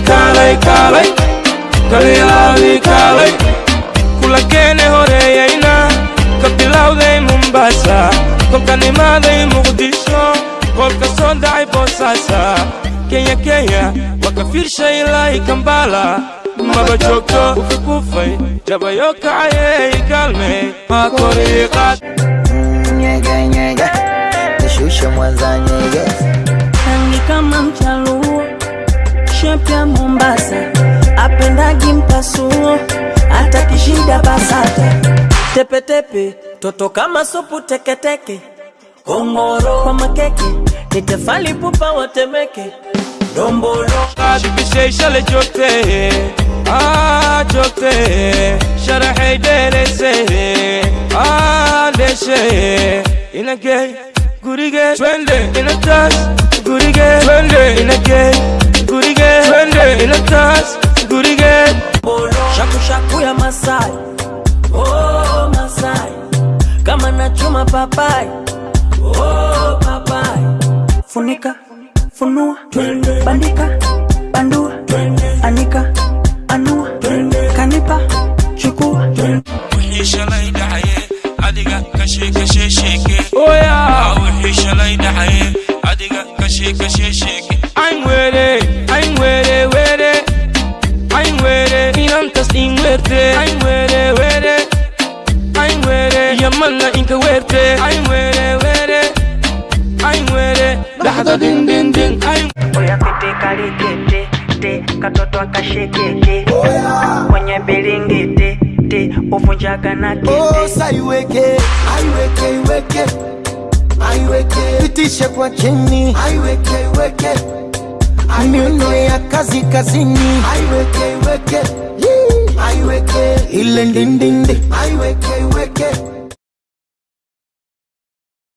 kaalay kaalay kalilaawi kaalay kula keene horeeyayna ka bilowday mombasa kolka nimaaday muqdisho kolka soo dhacay boosaasa kenya kenya. Waa ka fiirshay ilaahi kambala. Maba joogto ufukufay jabayo kacayey kaalmey maa koriiqaad apendagi mpasuo hata kishida basata tepetepe toto kama supu teketeke kongoro kwa makeke nitefali pupa watemeke dombolo. Bishay shalay joogtee aa joogtee sharaxay dheeraysay ah dheeshay inagey gurige twende inatas gurige twende twende good again. Shaku shaku ya Masai, oh Masai, kama na chuma papai, oh papai. Funika, funua, bandika, bandua, anika, anua, kanipa, chukua. Kuhisha laida adiga. Oh yeah, kuhisha laida adiga. I'm with it. Inantas in were. Ayn weere weere ayn weere werte inka weerte were. Weere weere ayn din din din ayn oya kete kalikete te katoto akashekeke kwenye bilingiti te uvunjaga na kete Osa iweke, aiweke, iweke, aiweke, pitishe kwa chini, aiweke, iweke, miuno ya kazi kazini, aiweke, iweke, Illin din din din. I wake, I wake.